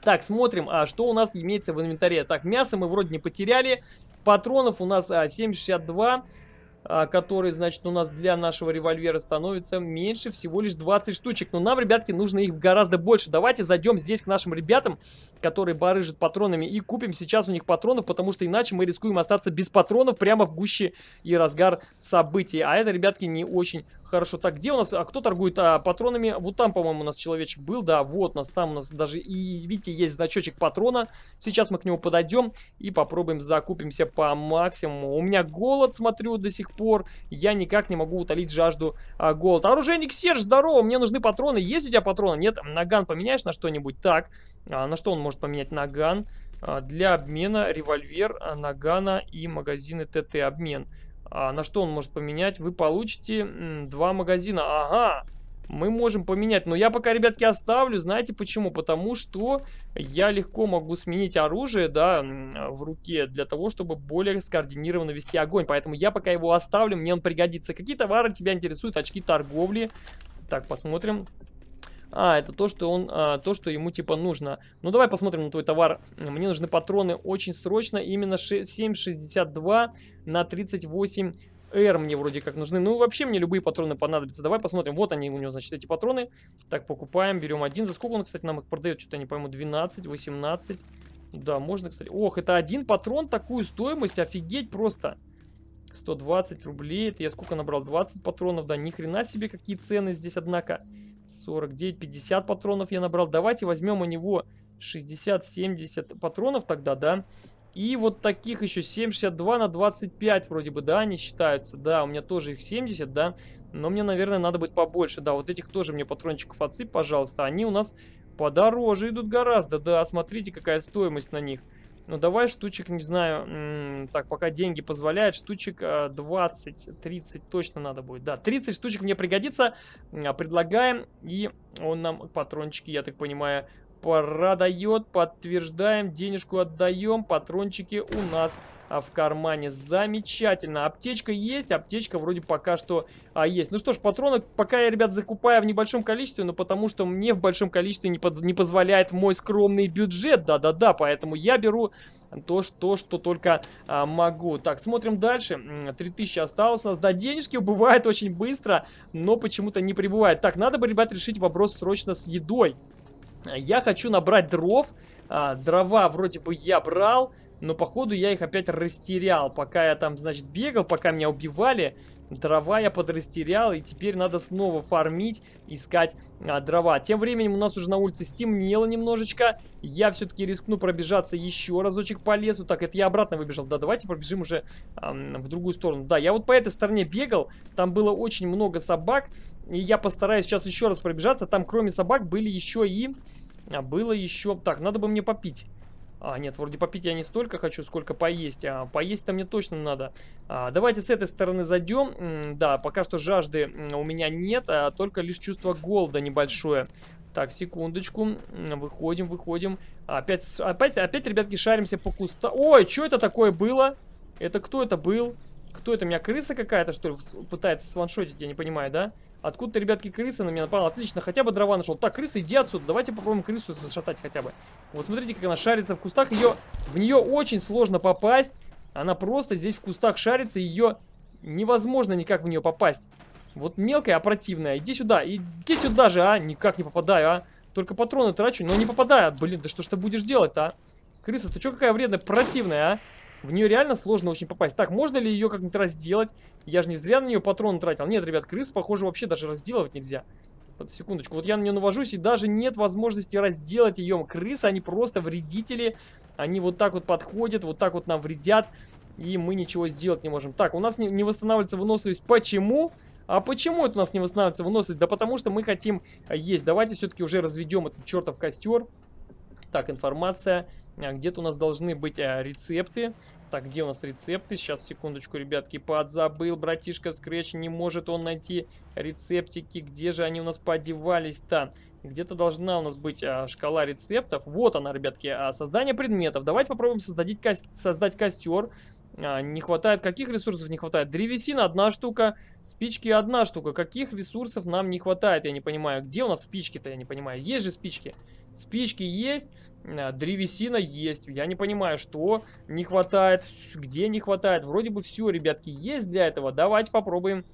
Так, смотрим, а что у нас имеется в инвентаре. Так, мясо мы вроде не потеряли. Патронов у нас а, 7,62. А, который, значит, у нас для нашего револьвера становится меньше, всего лишь 20 штучек. Но нам, ребятки, нужно их гораздо больше. Давайте зайдем здесь к нашим ребятам, которые барыжат патронами, и купим сейчас у них патронов, потому что иначе мы рискуем остаться без патронов прямо в гуще и разгар событий. А это, ребятки, не очень хорошо. Так, где у нас, а кто торгует а, патронами? Вот там, по-моему, у нас человечек был, да, вот у нас там у нас даже, и видите, есть значочек патрона. Сейчас мы к нему подойдем и попробуем закупимся по максимуму. У меня голод, смотрю, до сих пор я никак не могу утолить жажду а, голода. Оружейник Серж, здорово, мне нужны патроны. Есть у тебя патроны? Нет, наган поменяешь на что-нибудь? Так, а, на что он может поменять наган? А, для обмена револьвер, а, нагана и магазины ТТ. Обмен. А, на что он может поменять? Вы получите м, два магазина. Ага, мы можем поменять. Но я пока, ребятки, оставлю. Знаете почему? Потому что я легко могу сменить оружие, да, в руке, для того, чтобы более скоординированно вести огонь. Поэтому я пока его оставлю, мне он пригодится. Какие товары тебя интересуют? Очки торговли. Так, посмотрим. А, это то, что он, а, то, что ему типа нужно. Ну, давай посмотрим на твой товар. Мне нужны патроны очень срочно. Именно 7,62 на 38 R мне вроде как нужны. Ну, вообще мне любые патроны понадобятся. Давай посмотрим. Вот они у него, значит, эти патроны. Так, покупаем, берем один. За сколько он, кстати, нам их продает? Что-то не пойму. 12, 18. Да, можно, кстати. Ох, это один патрон, такую стоимость. Офигеть просто. 120 рублей. Это я сколько набрал? 20 патронов. Да, ни хрена себе, какие цены здесь, однако. 49, 50 патронов я набрал. Давайте возьмем у него 60-70 патронов тогда, да. И вот таких еще 7,62 на 25 вроде бы, да, они считаются. Да, у меня тоже их 70, да. Но мне, наверное, надо будет побольше. Да, вот этих тоже мне патрончиков отсыпь, пожалуйста. Они у нас подороже идут гораздо. Да, смотрите, какая стоимость на них. Ну, давай штучек, не знаю, так, пока деньги позволяют, штучек 20-30 точно надо будет. Да, 30 штучек мне пригодится. Предлагаем, и он нам патрончики, я так понимаю, продает, подтверждаем, денежку отдаем, патрончики у нас а, в кармане. Замечательно. Аптечка есть, аптечка вроде пока что а, есть. Ну что ж, патроны пока я, ребят, закупаю в небольшом количестве, но потому что мне в большом количестве не, под, не позволяет мой скромный бюджет. Да-да-да, поэтому я беру то, что, что только а, могу. Так, смотрим дальше. 3000 осталось у нас. Да, денежки убывают очень быстро, но почему-то не прибывает. Так, надо бы, ребят, решить вопрос срочно с едой. Я хочу набрать дров. А, дрова вроде бы я брал, но походу я их опять растерял. Пока я там, значит, бегал, пока меня убивали, дрова я подрастерял. И теперь надо снова фармить, искать а, дрова. Тем временем у нас уже на улице стемнело немножечко. Я все-таки рискну пробежаться еще разочек по лесу. Так, это я обратно выбежал. Да, давайте пробежим уже а, в другую сторону. Да, я вот по этой стороне бегал. Там было очень много собак. И я постараюсь сейчас еще раз пробежаться. Там кроме собак были еще и... А было еще... Так, надо бы мне попить. А, нет, вроде попить я не столько хочу, сколько поесть. А поесть-то мне точно надо. А, давайте с этой стороны зайдем. Да, пока что жажды у меня нет, а только лишь чувство голода небольшое. Так, секундочку. Выходим, выходим. Опять, опять, опять, ребятки, шаримся по кустам. Ой, что это такое было? Это кто это был? Кто это? У меня крыса какая-то, что ли, пытается сваншотить? Я не понимаю, да? Откуда-то, ребятки, крыса на меня напала. Отлично, хотя бы дрова нашел. Так, крыса, иди отсюда. Давайте попробуем крысу зашатать хотя бы. Вот смотрите, как она шарится в кустах. Ее, в нее очень сложно попасть. Она просто здесь в кустах шарится. Ее невозможно никак в нее попасть. Вот мелкая, а противная. Иди сюда, иди сюда же, а. Никак не попадаю, а. Только патроны трачу, но не попадаю. Блин, да что ж ты будешь делать-то, а? Крыса, ты что какая вредная, противная, а? В нее реально сложно очень попасть. Так, можно ли ее как-нибудь разделать? Я же не зря на нее патрон тратил. Нет, ребят, крыс, похоже, вообще даже разделывать нельзя. Под секундочку. Вот я на нее навожусь, и даже нет возможности разделать ее. Крысы, они просто вредители. Они вот так вот подходят, вот так вот нам вредят. И мы ничего сделать не можем. Так, у нас не, не восстанавливается выносливость. Почему? А почему это у нас не восстанавливается выносливость? Да потому что мы хотим есть. Давайте все-таки уже разведем этот чертов костер. Так, информация. А, где-то у нас должны быть а, рецепты. Так, где у нас рецепты? Сейчас, секундочку, ребятки, подзабыл. Братишка Скретч, не может он найти рецептики. Где же они у нас подевались-то? Где-то должна у нас быть а, шкала рецептов. Вот она, ребятки, а, создание предметов. Давайте попробуем создать, ко создать костер. А, не хватает, каких ресурсов не хватает? Древесина одна штука, спички одна штука. Каких ресурсов нам не хватает, я не понимаю. Где у нас спички-то, я не понимаю. Есть же спички. Спички есть, а, древесина есть. Я не понимаю, что не хватает, где не хватает. Вроде бы все, ребятки, есть для этого. Давайте попробуем.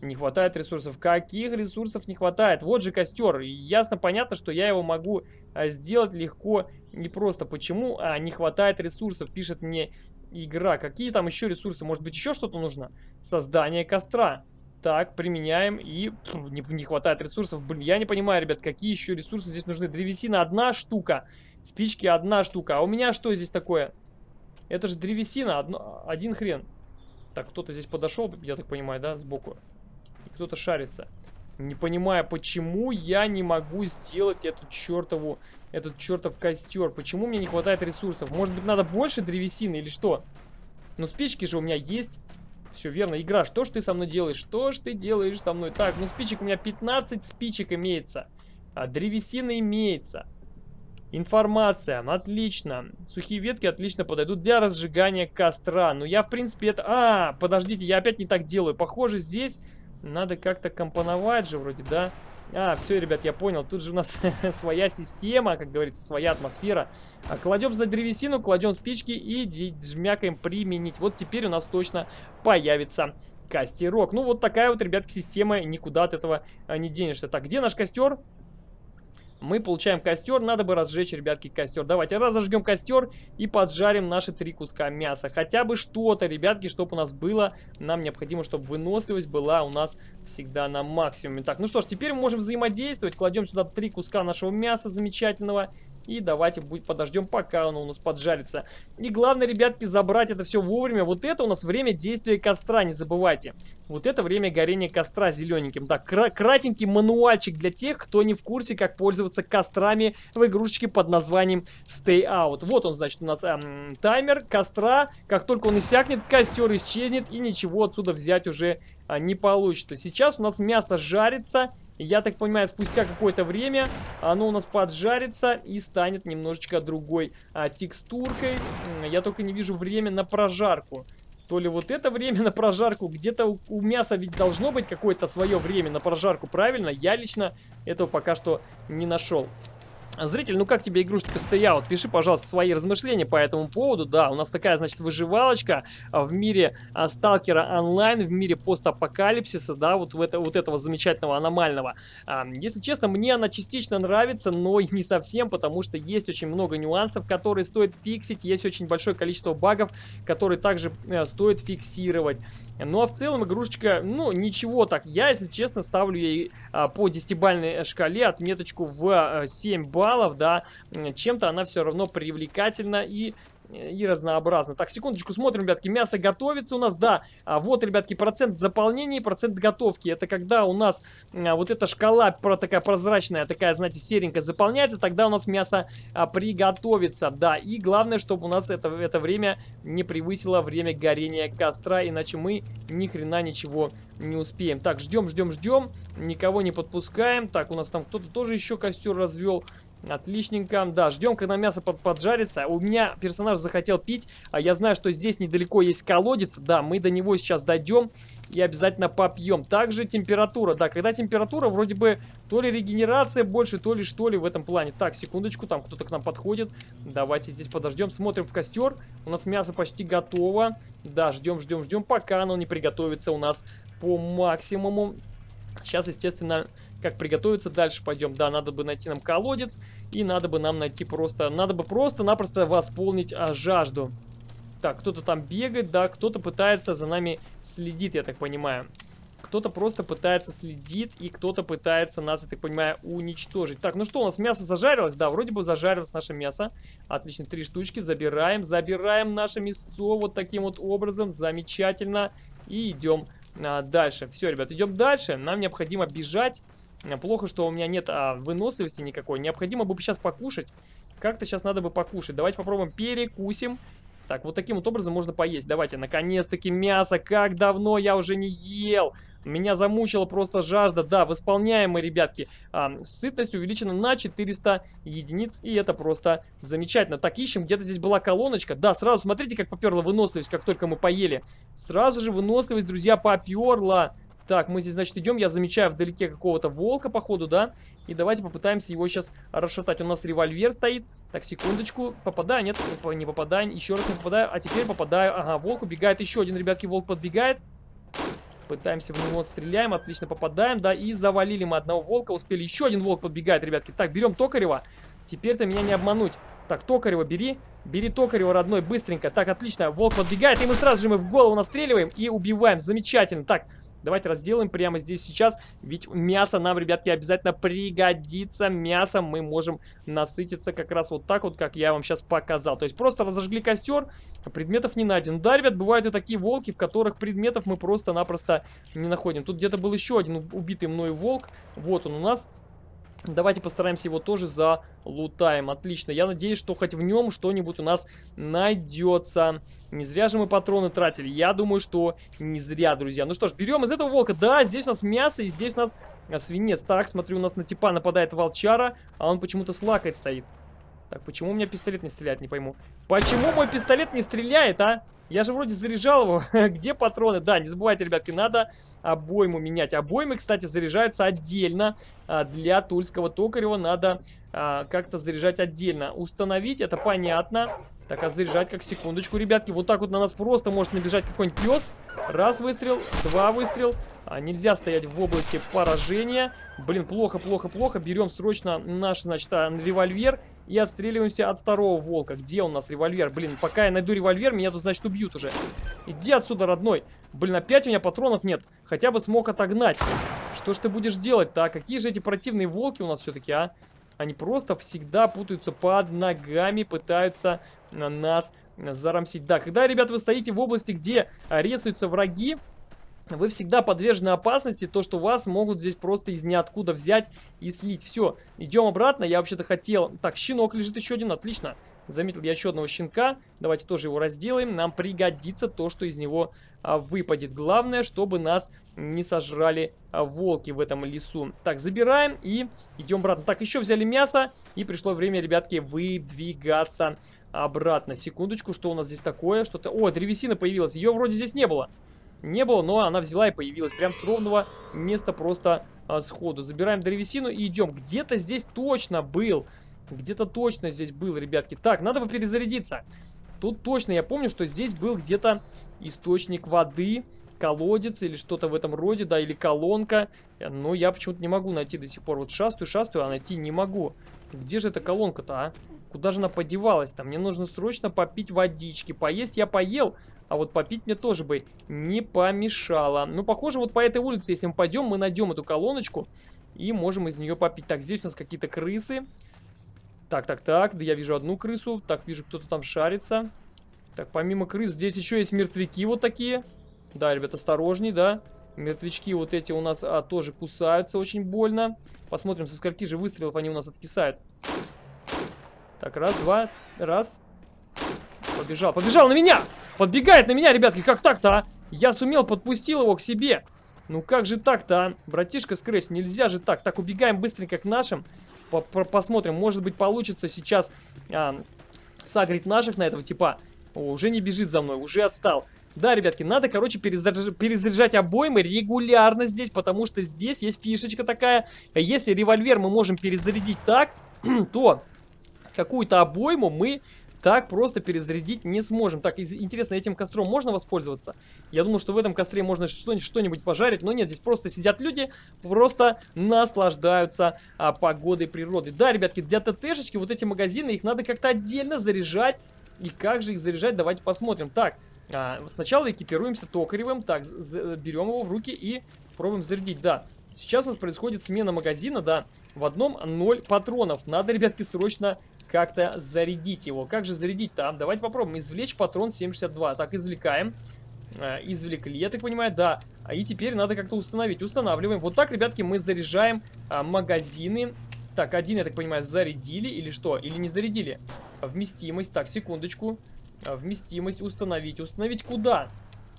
Не хватает ресурсов. Каких ресурсов не хватает? Вот же костер. Ясно, понятно, что я его могу а, сделать легко не просто. Почему не хватает ресурсов? Пишет мне игра. Какие там еще ресурсы? Может быть, еще что-то нужно? Создание костра. Так, применяем и пфф, не, не хватает ресурсов. Блин, я не понимаю, ребят, какие еще ресурсы здесь нужны. Древесина одна штука, спички одна штука. А у меня что здесь такое? Это же древесина, одно, один хрен. Так, кто-то здесь подошел, я так понимаю, да, сбоку. Кто-то шарится. Не понимаю, почему я не могу сделать эту чертову, этот чертов костер. Почему мне не хватает ресурсов? Может быть, надо больше древесины или что? Ну, спички же у меня есть. Все верно. Игра, что ж ты со мной делаешь? Что ж ты делаешь со мной? Так, ну спичек у меня 15 спичек имеется. А древесина имеется. Информация. Отлично. Сухие ветки отлично подойдут для разжигания костра. Ну, я, в принципе, это... А, подождите, я опять не так делаю. Похоже, здесь надо как-то компоновать же вроде, да? А, все, ребят, я понял. Тут же у нас своя система, как говорится, своя атмосфера. А, кладем за древесину, кладем спички и жмякаем применить. Вот теперь у нас точно появится костерок. Ну, вот такая вот, ребятки, система. Никуда от этого а, не денешься. Так, где наш костер? Мы получаем костер. Надо бы разжечь, ребятки, костер. Давайте разожгем костер и поджарим наши три куска мяса. Хотя бы что-то, ребятки, чтобы у нас было. Нам необходимо, чтобы выносливость была у нас всегда на максимуме. Так, ну что ж, теперь мы можем взаимодействовать. Кладем сюда три куска нашего мяса замечательного. И давайте будет подождем, пока оно у нас поджарится. И главное, ребятки, забрать это все вовремя. Вот это у нас время действия костра, не забывайте. Вот это время горения костра зелененьким. Так, кра кратенький мануальчик для тех, кто не в курсе, как пользоваться кострами в игрушечке под названием Stay Out. Вот он, значит, у нас эм, таймер костра. Как только он иссякнет, костер исчезнет и ничего отсюда взять уже а, не получится. Сейчас у нас мясо жарится. Я так понимаю, спустя какое-то время оно у нас поджарится и станет немножечко другой а, текстуркой. Я только не вижу время на прожарку. То ли вот это время на прожарку, где-то у, у мяса ведь должно быть какое-то свое время на прожарку, правильно? Я лично этого пока что не нашел. Зритель, ну как тебе игрушечка Stay Пиши, пожалуйста, свои размышления по этому поводу. Да, у нас такая, значит, выживалочка а, в мире а, Сталкера онлайн, в мире постапокалипсиса, да, вот, в это, вот этого замечательного аномального. А, если честно, мне она частично нравится, но и не совсем, потому что есть очень много нюансов, которые стоит фиксить, есть очень большое количество багов, которые также э, стоит фиксировать. Ну а в целом игрушечка, ну ничего так. Я, если честно, ставлю ей по 10-бальной шкале отметочку в а, 7 баллов, да. Чем-то она все равно привлекательна и и разнообразно. Так, секундочку, смотрим, ребятки, мясо готовится у нас, да, а вот, ребятки, процент заполнения и процент готовки. Это когда у нас а, вот эта шкала такая прозрачная, такая, знаете, серенькая заполняется, тогда у нас мясо а, приготовится, да. И главное, чтобы у нас это, это время не превысило время горения костра, иначе мы ни хрена ничего не успеем. Так, ждем, ждем, ждем, никого не подпускаем. Так, у нас там кто-то тоже еще костер развел. Отличненько. Да, ждем, когда мясо под поджарится. У меня персонаж захотел пить. А я знаю, что здесь недалеко есть колодец. Да, мы до него сейчас дойдем. и обязательно попьем. Также температура, да, когда температура, вроде бы то ли регенерация больше, то ли что ли в этом плане. Так, секундочку, там кто-то к нам подходит. Давайте здесь подождем, смотрим в костер. У нас мясо почти готово. Да, ждем, ждем, ждем, пока оно не приготовится у нас по максимуму. Сейчас, естественно, как приготовиться дальше пойдем. Да, надо бы найти нам колодец. И надо бы нам найти просто... Надо бы просто-напросто восполнить а, жажду. Так, кто-то там бегает, да, кто-то пытается за нами следить, я так понимаю. Кто-то просто пытается следить, и кто-то пытается нас, я так понимаю, уничтожить. Так, ну что, у нас мясо зажарилось? Да, вроде бы зажарилось наше мясо. Отлично, три штучки. Забираем, забираем наше мясо вот таким вот образом. Замечательно. И идем а, дальше. Все, ребят, идем дальше. Нам необходимо бежать. Плохо, что у меня нет а, выносливости никакой. Необходимо бы сейчас покушать. Как-то сейчас надо бы покушать. Давайте попробуем перекусим. Так, вот таким вот образом можно поесть. Давайте, наконец-таки мясо. Как давно я уже не ел. Меня замучила просто жажда. Да, восполняем ребятки. А, сытность увеличена на 400 единиц. И это просто замечательно. Так, ищем. Где-то здесь была колоночка. Да, сразу смотрите, как поперла выносливость, как только мы поели. Сразу же выносливость, друзья, поперла. Так, мы здесь, значит, идем. Я замечаю вдалеке какого-то волка, походу, да? И давайте попытаемся его сейчас расшатать. У нас револьвер стоит. Так, секундочку. Попадаю, нет, не попадаю. Еще раз не попадаю. А теперь попадаю. Ага, волк убегает. Еще один, ребятки, волк подбегает. Пытаемся в него стреляем, отлично попадаем, да, и завалили мы одного волка, успели. Еще один волк подбегает, ребятки. Так, берем Токарева. Теперь-то меня не обмануть. Так, Токарева бери. Бери Токарева, родной, быстренько. Так, отлично. Волк подбегает, и мы сразу же мы в голову настреливаем и убиваем. Замечательно. Так, Давайте разделаем прямо здесь сейчас, ведь мясо нам, ребятки, обязательно пригодится. Мясом мы можем насытиться как раз вот так вот, как я вам сейчас показал. То есть просто разожгли костер, предметов не найдено. Да, ребят, бывают и такие волки, в которых предметов мы просто-напросто не находим. Тут где-то был еще один убитый мной волк. Вот он у нас. Давайте постараемся его тоже залутаем. Отлично. Я надеюсь, что хоть в нем что-нибудь у нас найдется. Не зря же мы патроны тратили. Я думаю, что не зря, друзья. Ну что ж, берем из этого волка. Да, здесь у нас мясо и здесь у нас свинец. Так, смотрю, у нас на типа нападает волчара, а он почему-то с лакой стоит. Так, почему у меня пистолет не стреляет, не пойму. Почему мой пистолет не стреляет, а? Я же вроде заряжал его. Где патроны? Да, не забывайте, ребятки, надо обойму менять. Обоймы, кстати, заряжаются отдельно. А, для тульского токарева надо а, как-то заряжать отдельно. Установить, это понятно. Так, а заряжать как секундочку, ребятки. Вот так вот на нас просто может набежать какой-нибудь пес. Раз выстрел, два выстрел. А, нельзя стоять в области поражения. Блин, плохо, плохо, плохо. Берем срочно наш, значит, а, револьвер и отстреливаемся от второго волка. Где у нас револьвер? Блин, пока я найду револьвер, меня тут, значит, убьют уже. Иди отсюда, родной. Блин, опять у меня патронов нет. Хотя бы смог отогнать. Что ж ты будешь делать-то, а? Какие же эти противные волки у нас все-таки, а? Они просто всегда путаются под ногами, пытаются нас зарамсить. Да, когда, ребят, вы стоите в области, где рисуются враги, вы всегда подвержены опасности, то, что вас могут здесь просто из ниоткуда взять и слить. Все, идем обратно. Я вообще-то хотел... Так, щенок лежит еще один, отлично. Заметил я еще одного щенка. Давайте тоже его разделаем. Нам пригодится то, что из него а, выпадет. Главное, чтобы нас не сожрали а, волки в этом лесу. Так, забираем и идем обратно. Так, еще взяли мясо. И пришло время, ребятки, выдвигаться обратно. Секундочку, что у нас здесь такое? Что-то... О, древесина появилась. Ее вроде здесь не было не было, но она взяла и появилась. Прям с ровного места просто а, сходу. Забираем древесину и идем. Где-то здесь точно был. Где-то точно здесь был, ребятки. Так, надо бы перезарядиться. Тут точно, я помню, что здесь был где-то источник воды, колодец или что-то в этом роде, да, или колонка. Но я почему-то не могу найти до сих пор. Вот шастую, шастую, а найти не могу. Где же эта колонка-то, а? Куда же она подевалась-то? Мне нужно срочно попить водички. Поесть я поел, а вот попить мне тоже бы не помешало. Ну, похоже, вот по этой улице, если мы пойдем, мы найдем эту колоночку и можем из нее попить. Так, здесь у нас какие-то крысы. Так, так, так, да я вижу одну крысу. Так, вижу, кто-то там шарится. Так, помимо крыс, здесь еще есть мертвяки вот такие. Да, ребят, осторожней, да. Мертвячки вот эти у нас а, тоже кусаются очень больно. Посмотрим, со скольки же выстрелов они у нас откисают. Так, раз, два, раз. Побежал, побежал на меня! Подбегает на меня, ребятки, как так-то, а? Я сумел, подпустил его к себе. Ну как же так-то, а? Братишка Скретч, нельзя же так. Так, убегаем быстренько к нашим. По -по Посмотрим, может быть получится сейчас а, сагрить наших на этого типа. О, уже не бежит за мной, уже отстал. Да, ребятки, надо, короче, перезаряжать, перезаряжать обоймы регулярно здесь, потому что здесь есть фишечка такая. Если револьвер мы можем перезарядить так, то какую-то обойму мы так просто перезарядить не сможем. Так, интересно, этим костром можно воспользоваться? Я думаю, что в этом костре можно что-нибудь пожарить, но нет, здесь просто сидят люди, просто наслаждаются а, погодой природы. Да, ребятки, для ТТшечки вот эти магазины, их надо как-то отдельно заряжать. И как же их заряжать, давайте посмотрим. Так, а, сначала экипируемся токаревым, так, берем его в руки и пробуем зарядить, да. Сейчас у нас происходит смена магазина, да, в одном 0 патронов. Надо, ребятки, срочно как-то зарядить его. Как же зарядить-то? А, давайте попробуем. Извлечь патрон 7,62. Так, извлекаем. А, извлекли, я так понимаю, да. А и теперь надо как-то установить. Устанавливаем. Вот так, ребятки, мы заряжаем а, магазины. Так, один, я так понимаю, зарядили или что? Или не зарядили? Вместимость. Так, секундочку. А, вместимость установить. Установить? Куда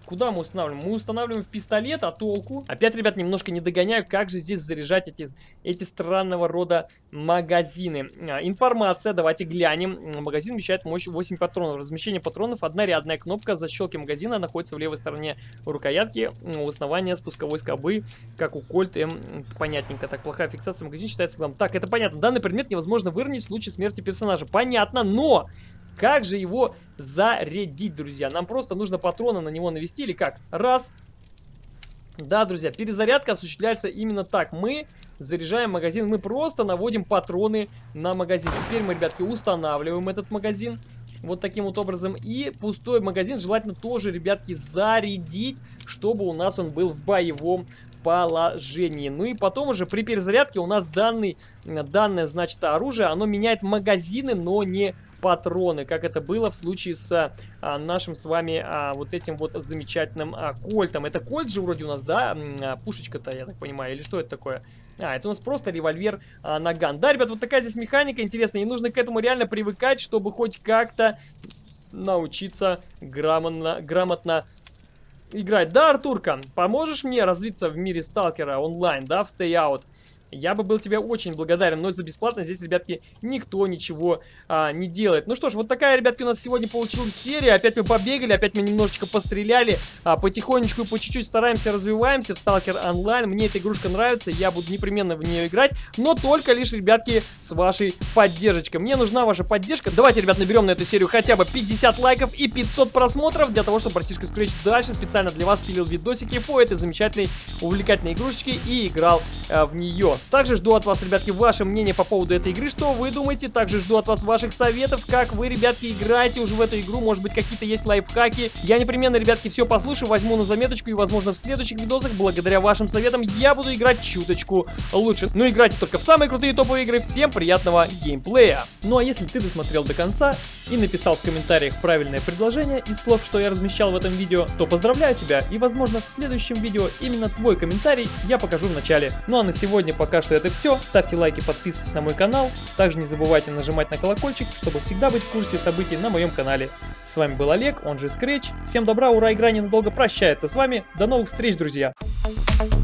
мы устанавливаем? Мы устанавливаем в пистолет, а толку? Опять, ребят, немножко не догоняю, как же здесь заряжать эти, эти странного рода магазины. А, информация, давайте глянем. Магазин вмещает мощь 8 патронов. Размещение патронов, одна рядная кнопка защелки магазина находится в левой стороне рукоятки у основания спусковой скобы, как у Кольт М. Понятненько. Так, плохая фиксация магазина считается главным. Так, это понятно. Данный предмет невозможно выровнять в случае смерти персонажа. Понятно, но как же его зарядить, друзья? Нам просто нужно патроны на него навести или как? Раз. Да, друзья, перезарядка осуществляется именно так. Мы заряжаем магазин, мы просто наводим патроны на магазин. Теперь мы, ребятки, устанавливаем этот магазин. Вот таким вот образом. И пустой магазин желательно тоже, ребятки, зарядить, чтобы у нас он был в боевом положении. Ну и потом уже при перезарядке у нас данный, данное, значит, оружие, оно меняет магазины, но не патроны, как это было в случае с а, нашим с вами а, вот этим вот замечательным а, кольтом. Это кольт же вроде у нас, да? А, Пушечка-то, я так понимаю, или что это такое? А, это у нас просто револьвер а, наган. Да, ребят, вот такая здесь механика интересная, и нужно к этому реально привыкать, чтобы хоть как-то научиться грамотно, грамотно играть. Да, Артурка, поможешь мне развиться в мире сталкера онлайн, да, в Stay Out? Я бы был тебе очень благодарен. Но за бесплатно здесь, ребятки, никто ничего а, не делает. Ну что ж, вот такая, ребятки, у нас сегодня получилась серия. Опять мы побегали, опять мы немножечко постреляли. А, потихонечку и по чуть-чуть стараемся, развиваемся в Stalker Online. Мне эта игрушка нравится, я буду непременно в нее играть. Но только лишь, ребятки, с вашей поддержкой. Мне нужна ваша поддержка. Давайте, ребят, наберем на эту серию хотя бы 50 лайков и 500 просмотров. Для того, чтобы братишка Scratch дальше специально для вас пилил видосики по этой замечательной, увлекательной игрушечке и играл а, в нее. Также жду от вас, ребятки, ваше мнение по поводу этой игры, что вы думаете. Также жду от вас ваших советов, как вы, ребятки, играете уже в эту игру. Может быть, какие-то есть лайфхаки. Я непременно, ребятки, все послушаю, возьму на заметочку и, возможно, в следующих видосах, благодаря вашим советам, я буду играть чуточку лучше. Но играйте только в самые крутые топовые игры. Всем приятного геймплея. Ну а если ты досмотрел до конца и написал в комментариях правильное предложение из слов, что я размещал в этом видео, то поздравляю тебя и, возможно, в следующем видео именно твой комментарий я покажу в начале. Ну а на сегодня пока что это все. Ставьте лайки, подписывайтесь на мой канал. Также не забывайте нажимать на колокольчик, чтобы всегда быть в курсе событий на моем канале. С вами был Олег, он же Scratch. Всем добра, ура, игра ненадолго прощается с вами. До новых встреч, друзья! Thank